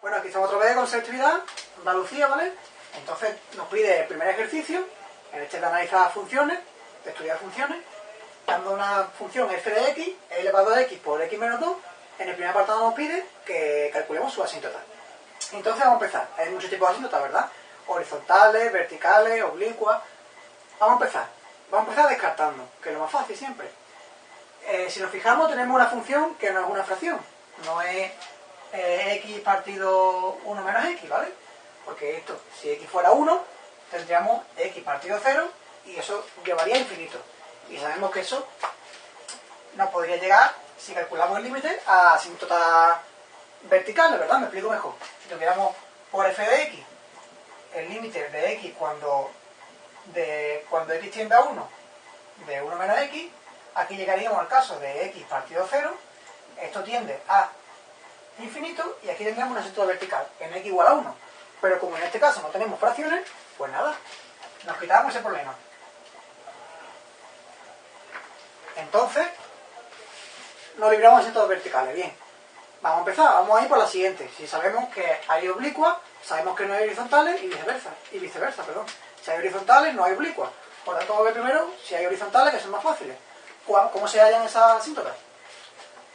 Bueno, aquí estamos otra vez con selectividad, Andalucía, ¿vale? Entonces nos pide el primer ejercicio, en este de analizar funciones, de estudiar funciones, dando una función f de x, e elevado a x por x menos 2, en el primer apartado nos pide que calculemos su asíntota. Entonces vamos a empezar. Hay muchos tipos de asíntotas, ¿verdad? Horizontales, verticales, oblicuas. Vamos a empezar. Vamos a empezar descartando, que es lo más fácil siempre. Eh, si nos fijamos, tenemos una función que no es una fracción. No es x partido 1 menos x, ¿vale? Porque esto, si x fuera 1, tendríamos x partido 0 y eso llevaría a infinito. Y sabemos que eso nos podría llegar, si calculamos el límite, a asíntotas verticales, ¿verdad? Me explico mejor. Si tuviéramos por f de x el límite de x cuando, de, cuando x tiende a 1 de 1 menos x, aquí llegaríamos al caso de x partido 0, esto tiende a infinito y aquí tendríamos una asíntota vertical en x igual a 1. Pero como en este caso no tenemos fracciones, pues nada, nos quitamos ese problema. Entonces, nos libramos de asíntotas verticales. Bien, vamos a empezar, vamos a ir por la siguiente. Si sabemos que hay oblicuas, sabemos que no hay horizontales y viceversa. Y viceversa, perdón. Si hay horizontales, no hay oblicuas. Por tanto, vamos a ver primero si hay horizontales, que son más fáciles. ¿Cómo se hallan esas asíntotas?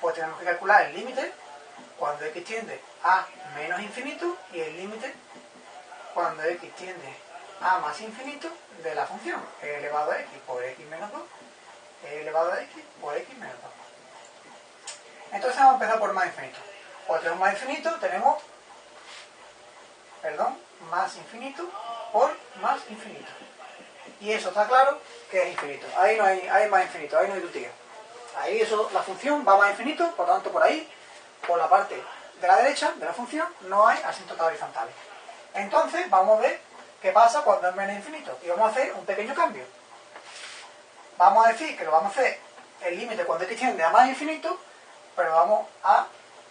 Pues tenemos que calcular el límite cuando x tiende a menos infinito y el límite cuando x tiende a más infinito de la función e elevado a x por x menos 2 e elevado a x por x menos 2. Entonces vamos a empezar por más infinito. Cuando tenemos más infinito tenemos, perdón, más infinito por más infinito. Y eso está claro que es infinito. Ahí no hay, hay más infinito, ahí no hay tutía. Ahí eso, la función va más infinito, por lo tanto por ahí por la parte de la derecha de la función no hay asíntotas horizontales. Entonces vamos a ver qué pasa cuando es menos infinito y vamos a hacer un pequeño cambio. Vamos a decir que lo vamos a hacer el límite cuando x tiende a más infinito, pero vamos a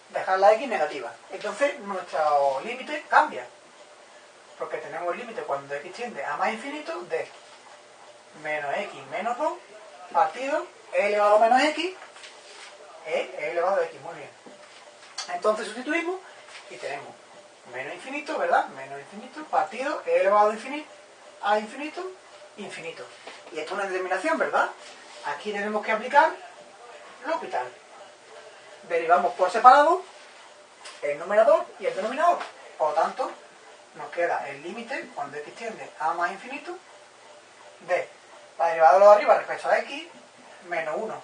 dejar la x negativa. Entonces nuestro límite cambia, porque tenemos el límite cuando x tiende a más infinito de menos x menos 2 partido e elevado a menos x e elevado a x. Entonces sustituimos y tenemos menos infinito, ¿verdad? Menos infinito, partido, e elevado a infinito, a infinito, infinito. Y esto es una determinación, ¿verdad? Aquí tenemos que aplicar lo hospital. Derivamos por separado el numerador y el denominador. Por lo tanto, nos queda el límite, cuando x tiende a más infinito, de la derivada de lo arriba respecto a x, menos 1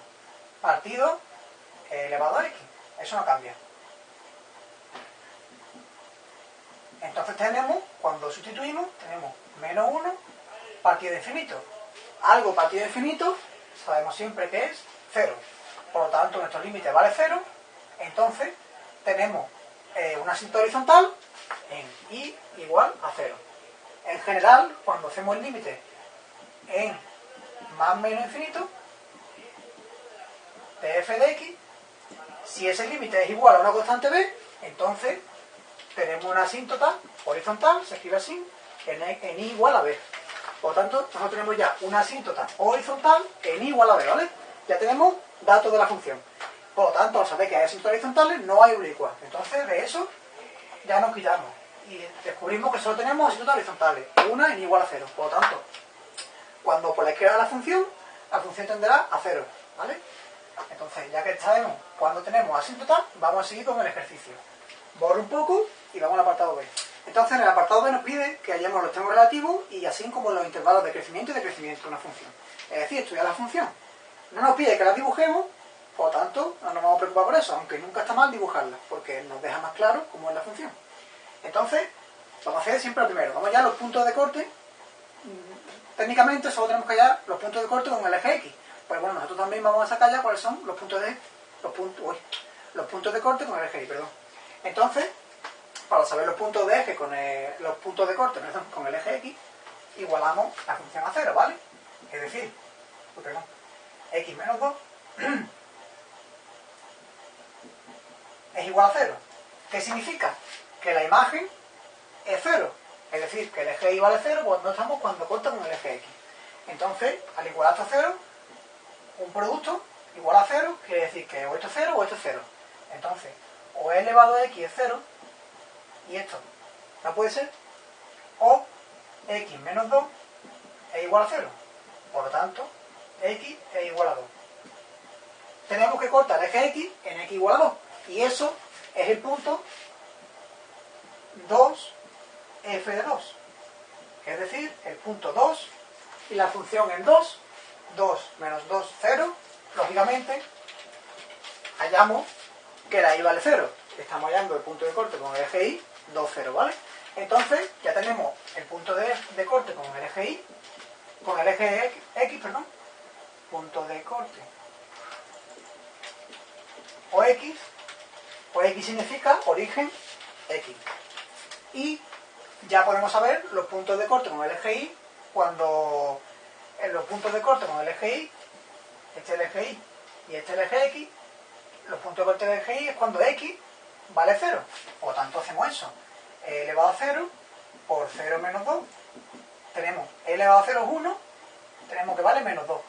partido elevado a x. Eso no cambia. Entonces tenemos, cuando sustituimos, tenemos menos 1 partido infinito. Algo partido infinito sabemos siempre que es 0. Por lo tanto, nuestro límite vale 0. Entonces, tenemos eh, una cinta horizontal en i igual a 0. En general, cuando hacemos el límite en más menos infinito de f de x, si ese límite es igual a una constante b, entonces tenemos una asíntota horizontal, se escribe así, en, en i igual a b. Por lo tanto, nosotros tenemos ya una asíntota horizontal en i igual a b, ¿vale? Ya tenemos datos de la función. Por lo tanto, al saber que hay asíntotas horizontales, no hay oblicuas. Entonces, de eso ya nos quitamos. Y descubrimos que solo tenemos asíntotas horizontales, una en igual a cero. Por lo tanto, cuando por la izquierda de la función, la función tenderá a cero, ¿vale? Entonces, ya que sabemos cuando tenemos asíntota, vamos a seguir con el ejercicio. Borro un poco y vamos al apartado B. Entonces, en el apartado B nos pide que hallemos los extremos relativos y así como los intervalos de crecimiento y de crecimiento de una función. Es decir, estudiar la función. No nos pide que la dibujemos, por lo tanto, no nos vamos a preocupar por eso, aunque nunca está mal dibujarla, porque nos deja más claro cómo es la función. Entonces, vamos a hacer siempre lo primero. Vamos ya a los puntos de corte. Técnicamente solo tenemos que hallar los puntos de corte con el eje X. Pues bueno, nosotros también vamos a sacar ya cuáles son los puntos de los puntos, uy, los puntos de corte con el eje Y, perdón. Entonces, para saber los puntos de eje con el, los puntos de corte con el eje X, igualamos la función a cero, ¿vale? Es decir, pues perdón, X menos 2 es igual a cero. ¿Qué significa? Que la imagen es cero. Es decir, que el eje Y vale cero cuando estamos cuando corta con el eje X. Entonces, al igualar esto a cero, un producto igual a cero quiere decir que o esto es cero o esto es cero. Entonces, o e elevado a x es cero, y esto no puede ser, o x menos 2 es igual a 0. Por lo tanto, x es igual a 2. Tenemos que cortar eje x en x igual a 2. Y eso es el punto 2 f de 2. Es decir, el punto 2 y la función en 2, 2 menos 2, 0. Lógicamente, hallamos que la y vale 0. Estamos hallando el punto de corte con el eje y, 2, 0, ¿vale? Entonces, ya tenemos el punto de, corte con el eje y, con el eje x, x, perdón, punto de corte o x, o x significa origen x. Y ya podemos saber los puntos de corte con el eje y cuando en los puntos de corte con el eje y, este es el eje y y este es el eje x, los puntos de corte del eje y es cuando x vale 0. Por tanto hacemos eso. e elevado a 0 por 0 menos 2. Tenemos e elevado a 0 es 1, tenemos que vale menos 2.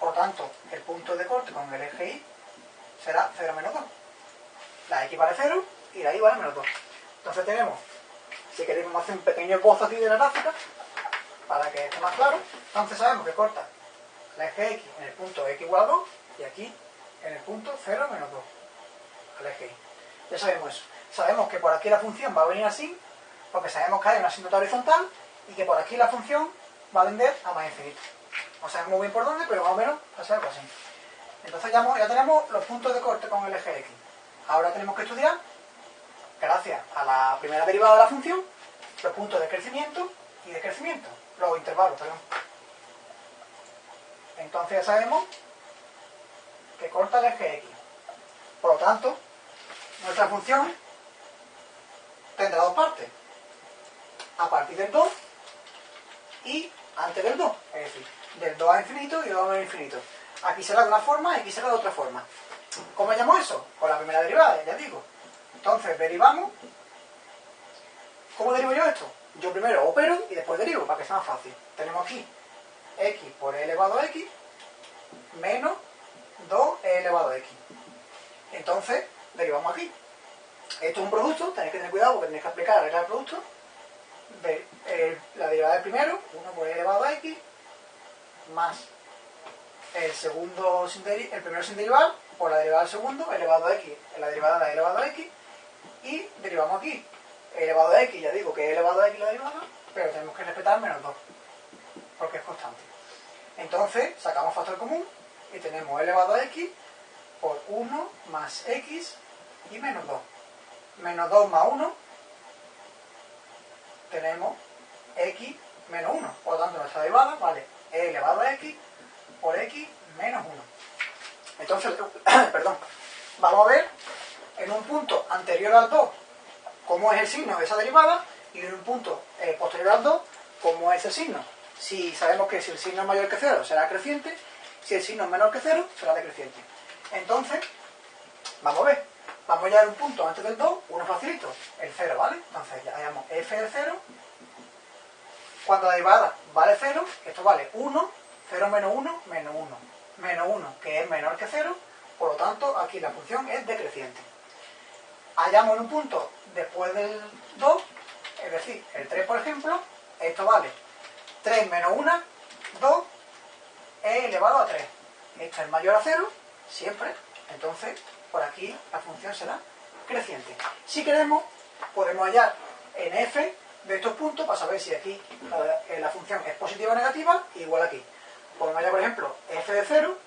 Por tanto, el punto de corte con el eje y será 0 menos 2. La x vale 0 y la y vale menos 2. Entonces tenemos, si queremos hacer un pequeño esbozo aquí de la gráfica, para que esté más claro, entonces sabemos que corta la eje x en el punto x igual a 2 y aquí en el punto 0 menos 2 al eje y. Ya sabemos eso. Sabemos que por aquí la función va a venir así, porque sabemos que hay una asíntota horizontal y que por aquí la función va a tender a más infinito. No sabemos muy bien por dónde, pero más o menos va a ser algo así. Entonces ya, ya tenemos los puntos de corte con el eje x. Ahora tenemos que estudiar, gracias a la primera derivada de la función, los puntos de crecimiento y de crecimiento, los intervalos, perdón. Entonces ya sabemos que corta el eje x. Por lo tanto, nuestra función tendrá dos partes. A partir del 2 y antes del 2. Es decir, del 2 a infinito y del 2 a infinito. Aquí será de una forma y aquí será de otra forma. ¿Cómo llamo eso? Con la primera derivada, ya digo. Entonces, derivamos. ¿Cómo derivo yo esto? Yo primero opero y después derivo, para que sea más fácil. Tenemos aquí x por e elevado a x menos 2e elevado a x. Entonces, derivamos aquí. Esto es un producto, tenéis que tener cuidado porque tenéis que aplicar la regla del producto. De, eh, la derivada del primero, 1 por e elevado a x, más el segundo sin el primero sin derivar, por la derivada del segundo, elevado a x, la derivada de elevado a x, y derivamos aquí. Elevado a x, ya digo que e elevado a x la derivada, pero tenemos que respetar menos 2, porque es constante. Entonces, sacamos factor común y tenemos elevado a x por 1 más x y menos 2. Menos 2 más 1 tenemos x menos 1. Por lo tanto, nuestra derivada vale e elevado a x por x menos 1. Entonces, perdón, vamos a ver en un punto anterior al 2 cómo es el signo de esa derivada y en un punto eh, posterior al 2 cómo es el signo. Si sabemos que si el signo es mayor que 0 será creciente, si el signo es menor que 0 será decreciente. Entonces, vamos a ver, vamos a un punto antes del 2, uno facilito, el 0, ¿vale? Entonces ya llamamos f de 0, cuando la derivada vale 0, esto vale 1, 0 menos 1, menos 1, menos 1, que es menor que 0, por lo tanto aquí la función es decreciente. Hallamos un punto después del 2, es decir, el 3 por ejemplo, esto vale 3 menos 1, 2, e elevado a 3. Esto es mayor a 0, siempre, entonces por aquí la función será creciente. Si queremos, podemos hallar en f de estos puntos para saber si aquí la, eh, la función es positiva o negativa, igual aquí. Podemos hallar, por ejemplo, f de 0,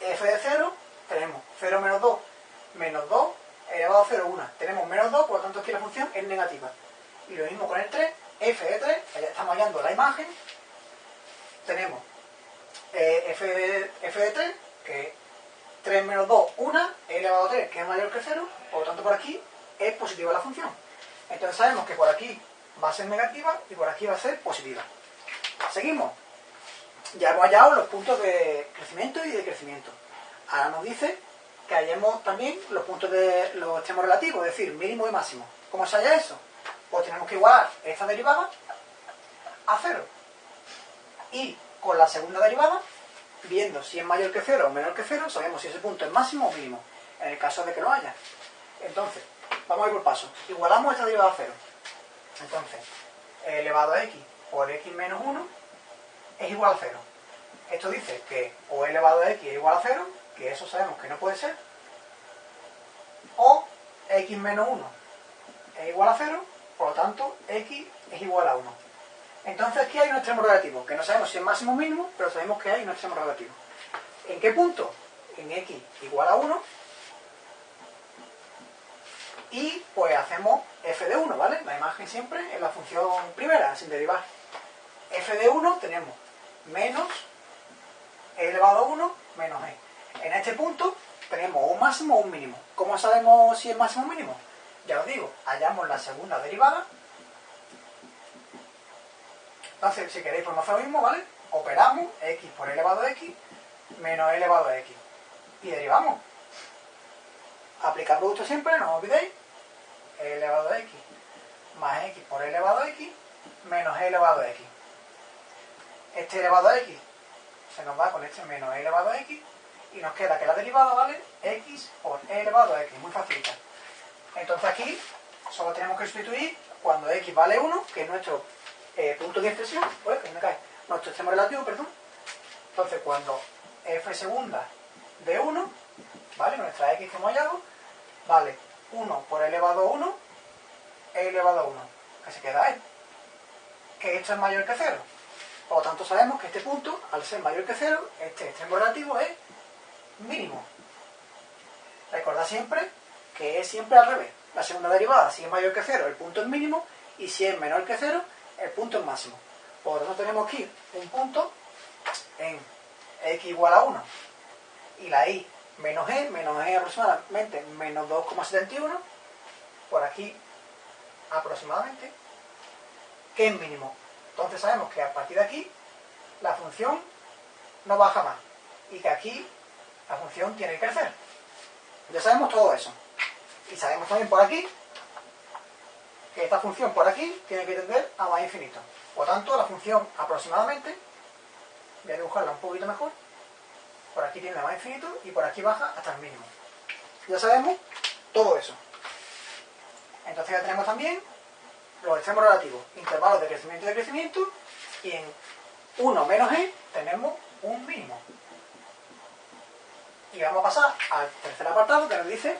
f de 0, tenemos 0 menos 2, menos 2, elevado a 0, 1. Tenemos menos 2, por lo tanto aquí la función es negativa. Y lo mismo con el 3, f de 3, allá estamos hallando la imagen, tenemos eh, f, de, f de 3, que 3 menos 2, 1, e elevado a 3, que es mayor que 0, por lo tanto por aquí es positiva la función. Entonces sabemos que por aquí va a ser negativa y por aquí va a ser positiva. Seguimos. Ya hemos hallado los puntos de crecimiento y de crecimiento. Ahora nos dice que hallemos también los puntos de los extremos relativos, es decir, mínimo y máximo. ¿Cómo se halla eso? Pues tenemos que igualar esta derivada a 0. Y con la segunda derivada, viendo si es mayor que 0 o menor que 0, sabemos si ese punto es máximo o mínimo, en el caso de que lo haya. Entonces, vamos a ir por paso. Igualamos esta derivada a cero. Entonces, elevado a x por x menos 1 es igual a 0. Esto dice que o elevado a x es igual a 0, que eso sabemos que no puede ser, o x menos 1 es igual a 0, por lo tanto x es igual a 1. Entonces aquí hay un extremo relativo, que no sabemos si es máximo o mínimo, pero sabemos que hay un extremo relativo. ¿En qué punto? En x igual a 1. Y pues hacemos f de 1, ¿vale? La imagen siempre en la función primera, sin derivar. f de 1 tenemos menos e elevado a 1 menos e. En este punto tenemos un máximo o un mínimo. ¿Cómo sabemos si es máximo o mínimo? Ya os digo, hallamos la segunda derivada entonces, si queréis, podemos hacer lo mismo, ¿vale? Operamos x por elevado a x menos elevado a x. Y derivamos. Aplicar producto siempre, no os olvidéis. elevado a x más x por elevado a x menos e elevado a x. Este elevado a x se nos va con este menos e elevado a x y nos queda que la derivada vale x por e elevado a x. Muy facilita. Entonces aquí solo tenemos que sustituir cuando x vale 1, que es nuestro eh, punto de expresión, pues que me cae, nuestro extremo relativo, perdón. Entonces, cuando f segunda de 1, ¿vale? Nuestra x que hemos hallado, vale 1 por elevado a 1, e elevado a 1, que se queda ahí. Que esto es mayor que 0. Por lo tanto, sabemos que este punto, al ser mayor que 0, este extremo relativo es mínimo. Recordad siempre que es siempre al revés. La segunda derivada, si es mayor que 0, el punto es mínimo, y si es menor que 0, el punto es máximo. Por tanto tenemos aquí un punto en x igual a 1 y la y menos e, menos e aproximadamente menos 2,71 por aquí aproximadamente que es mínimo. Entonces sabemos que a partir de aquí la función no baja más y que aquí la función tiene que crecer. Ya sabemos todo eso. Y sabemos también por aquí esta función por aquí tiene que tender a más infinito. Por tanto, la función aproximadamente, voy a dibujarla un poquito mejor, por aquí tiene a más infinito y por aquí baja hasta el mínimo. Ya sabemos todo eso. Entonces ya tenemos también los extremos relativos, intervalos de crecimiento y de crecimiento, y en 1 menos e tenemos un mínimo. Y vamos a pasar al tercer apartado que nos dice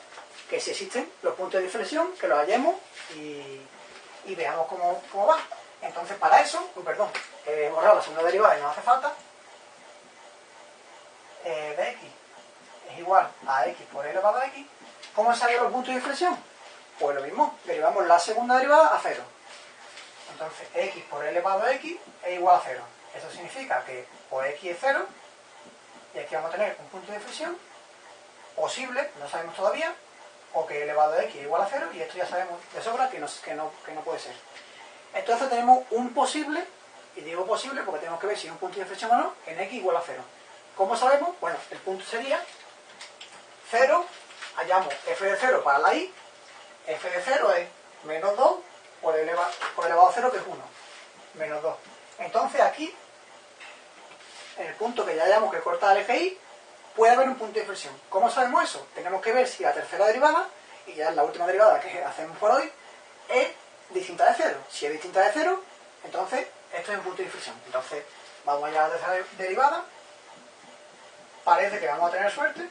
que si existen los puntos de inflexión, que los hallemos y, veamos cómo, va. Entonces, para eso, perdón, he borrado la segunda derivada y no hace falta, eh, de x es igual a x por e elevado a x, ¿cómo salen los puntos de inflexión? Pues lo mismo, derivamos la segunda derivada a cero. Entonces, x por e elevado a x es igual a cero. Eso significa que o x es cero, y aquí vamos a tener un punto de inflexión posible, no sabemos todavía, o que elevado a x es igual a 0 y esto ya sabemos de sobra que no, que no, que no puede ser. Entonces tenemos un posible, y digo posible porque tenemos que ver si es un punto de inflexión o no, en x igual a 0. ¿Cómo sabemos? Bueno, el punto sería 0, hallamos f de 0 para la y, f de 0 es menos 2 por elevado, por elevado a 0 que es 1, menos 2. Entonces aquí, en el punto que ya hallamos que corta el eje y, puede haber un punto de inflexión. ¿Cómo sabemos eso? Tenemos que ver si la tercera derivada, y ya es la última derivada que hacemos por hoy, es distinta de cero. Si es distinta de cero, entonces esto es un punto de inflexión. Entonces, vamos allá a la tercera derivada. Parece que vamos a tener suerte,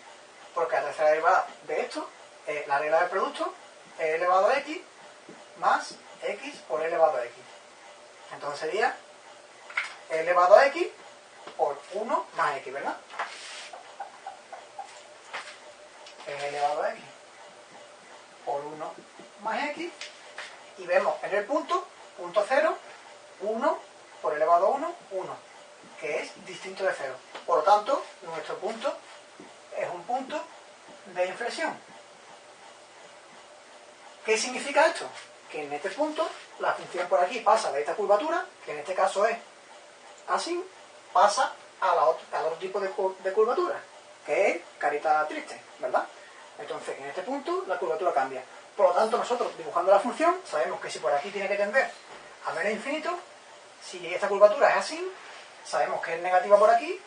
porque la tercera derivada de esto, es la regla del producto, e elevado a x más x por elevado a x. Entonces sería elevado a x por 1 más x, ¿verdad? Es elevado a x por 1 más x y vemos en el punto, punto 0, 1 por elevado a 1, 1, que es distinto de 0. Por lo tanto, nuestro punto es un punto de inflexión. ¿Qué significa esto? Que en este punto la función por aquí pasa de esta curvatura, que en este caso es así, pasa a otro, al otro tipo de, de curvatura, que es carita triste, ¿verdad? Entonces, en este punto, la curvatura cambia. Por lo tanto, nosotros, dibujando la función, sabemos que si por aquí tiene que tender a menos infinito, si esta curvatura es así, sabemos que es negativa por aquí,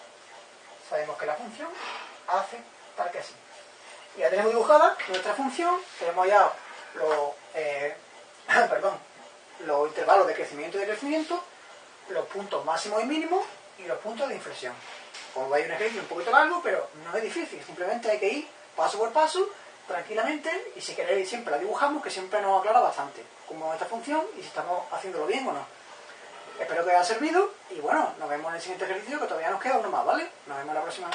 sabemos que la función hace tal que así. Y ya tenemos dibujada nuestra función, tenemos ya los, eh, perdón, los intervalos de crecimiento y de crecimiento, los puntos máximos y mínimos y los puntos de inflexión. Como veis, un ejercicio un poquito largo, pero no es difícil. Simplemente hay que ir paso por paso, tranquilamente, y si queréis siempre la dibujamos, que siempre nos aclara bastante cómo es esta función y si estamos haciéndolo bien o no. Espero que os haya servido y bueno, nos vemos en el siguiente ejercicio que todavía nos queda uno más, ¿vale? Nos vemos la próxima.